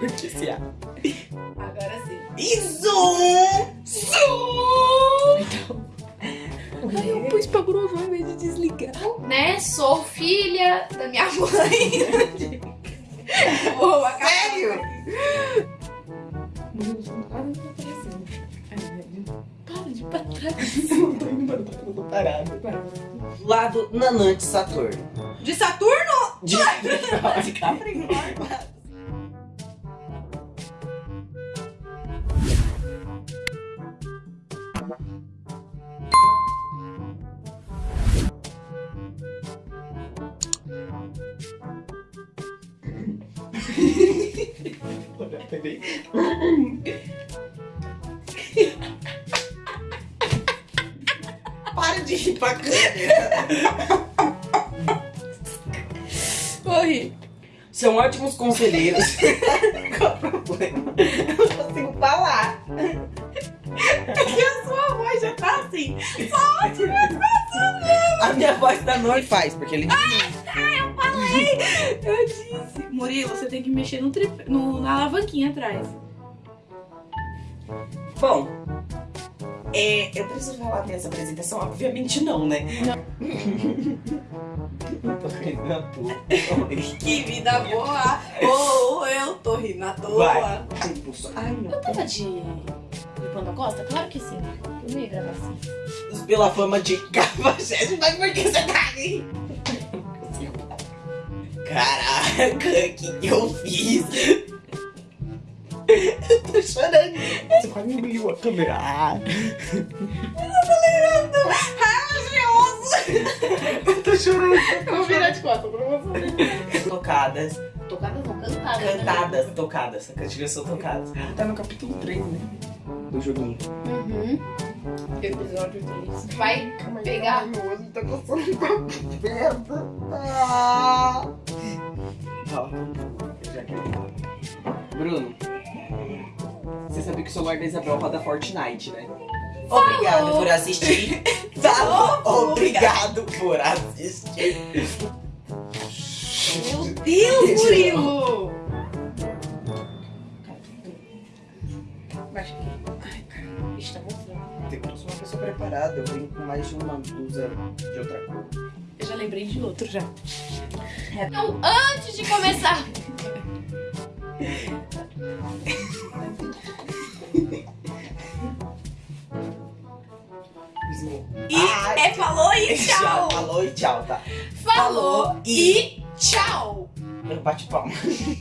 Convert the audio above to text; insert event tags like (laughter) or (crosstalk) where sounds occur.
Noticiar. Agora sim. E zoom! Zoom! Então. Ai, eu pus pra gravar em vez de desligar. Né? Sou filha da minha mãe. Boa, Sério? Meu Deus, quase. Para de ir pra trás. Eu tô indo pra trás, eu tô parada. Lado nanante Saturno. De Saturno de, Capricórnio. Peraí. Para de rir pra câmera. Corre. São ótimos conselheiros. (laughs) Qual o problema? Eu não consigo falar. Porque a sua voz já tá assim. A minha voz da Nori faz, porque ele Eu falei! Eu disse. Murilo, você tem que mexer no tripé, no, na alavanquinha atrás. Bom, é, eu preciso falar dessa apresentação? Obviamente não, né? Não. tô rindo à toa. Que vida boa! Oh, eu tô rindo à toa. Vai. Ai, não. Eu tava de... de Panda Costa? Claro que sim. Eu não ia gravar assim. Pela fama de cafajeste, mas por que você tá aí? Caraca, o que, que eu fiz? Eu tô chorando. Você quase engoliu a câmera. Ah. Eu tô chorando. Eu vou virar de costas pra você. Tocadas, Tocadas não, cantadas. né? cantadas, tocadas. As cantigas são tocadas. Tá no capítulo 3, né? Do joguinho. Uhum. Episódio 3. Vai pegar. Meu olho tá coçando tão perto. Ah. Ó, já que o celular da Isabel roda Fortnite, né? Obrigado por assistir. (laughs) Falou. Obrigado por assistir. Meu Deus, Murilo! Aqui. Ai, cara. Tá mostrando. Tem que ser uma pessoa preparada. Eu venho com mais de uma blusa de outra cor. Eu já lembrei de outro já. Então, antes de começar. (laughs) falou e (laughs) tchau! falou e tchau, tá? Falou e tchau! Eu bate palma. (laughs)